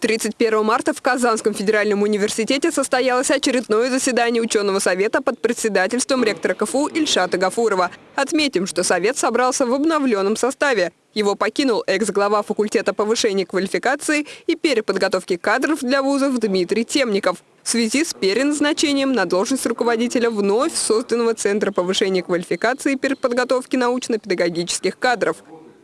31 марта в Казанском федеральном университете состоялось очередное заседание ученого совета под председательством ректора КФУ Ильшата Гафурова. Отметим, что совет собрался в обновленном составе. Его покинул экс-глава факультета повышения квалификации и переподготовки кадров для вузов Дмитрий Темников в связи с переназначением на должность руководителя вновь созданного Центра повышения квалификации и переподготовки научно-педагогических кадров.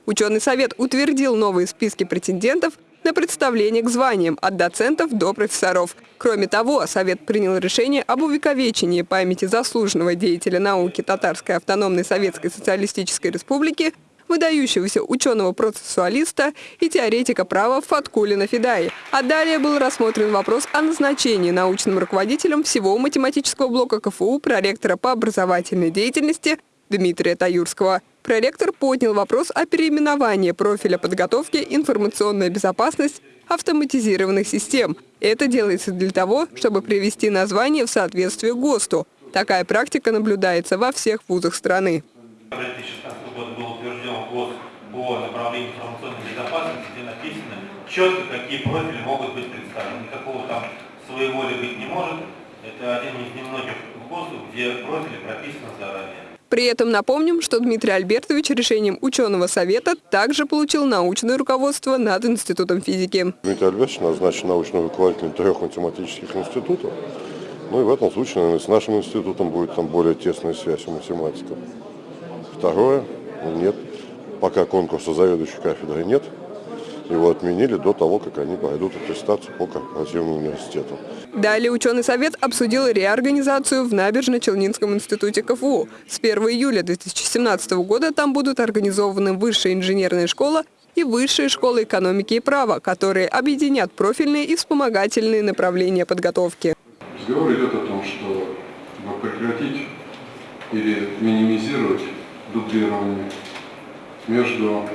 Ученый совет утвердил новые списки претендентов – на представление к званиям от доцентов до профессоров. Кроме того, Совет принял решение об увековечении памяти заслуженного деятеля науки Татарской автономной Советской Социалистической Республики выдающегося ученого-процессуалиста и теоретика права Фаткулина Федаи. А далее был рассмотрен вопрос о назначении научным руководителем всего математического блока КФУ проректора по образовательной деятельности Дмитрия Таюрского. Проректор поднял вопрос о переименовании профиля подготовки «Информационная безопасность автоматизированных систем». Это делается для того, чтобы привести название в соответствие ГОСТу. Такая практика наблюдается во всех вузах страны. В 2016 году был утвержден ГОСТ по направлению информационной безопасности, где написано четко, какие профили могут быть представлены. Никакого там своеволия быть не может. Это один из немногих ГОСТов, где профили прописаны заранее. При этом напомним, что Дмитрий Альбертович решением ученого совета также получил научное руководство над Институтом физики. Дмитрий Альбертович назначен научным руководителем трех математических институтов. Ну и в этом случае, наверное, с нашим институтом будет там более тесная связь у математиков. Второе, нет, пока конкурса заведующей кафедры нет, его отменили до того, как они пройдут аттестацию по корпоративному университету. Далее ученый совет обсудил реорганизацию в Набережно-Челнинском институте КФУ. С 1 июля 2017 года там будут организованы высшая инженерная школа и высшая школа экономики и права, которые объединят профильные и вспомогательные направления подготовки. Разговор идет о том, что прекратить или минимизировать дублирование между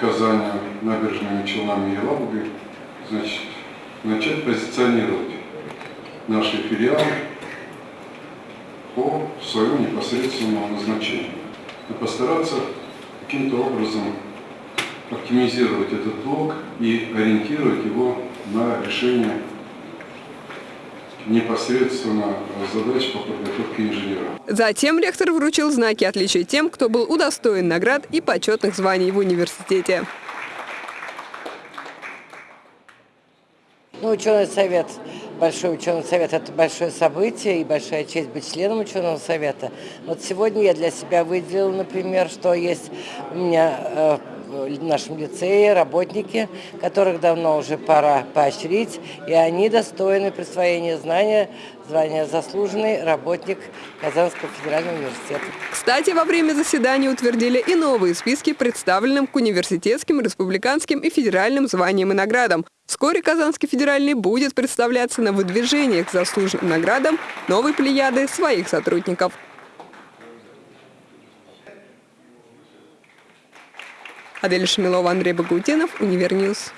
Казанью, набережными Челнами и Елабугой, значит, начать позиционировать наши филиалы по своему непосредственному назначению. И постараться каким-то образом оптимизировать этот блок и ориентировать его на решение непосредственно задач по подготовке инженера. Затем ректор вручил знаки отличия тем, кто был удостоен наград и почетных званий в университете. Ну, ученый совет, большой ученый совет – это большое событие и большая честь быть членом ученого совета. Вот сегодня я для себя выделила, например, что есть у меня э, в нашем лицее работники, которых давно уже пора поощрить, и они достойны присвоения знания, звания заслуженный работник Казанского федерального университета. Кстати, во время заседания утвердили и новые списки, представленным к университетским, республиканским и федеральным званиям и наградам. Вскоре Казанский федеральный будет представляться на выдвижениях к заслуженным наградам новой плеяды своих сотрудников. Адель Шамилова, Андрей Багаутинов, Univer News.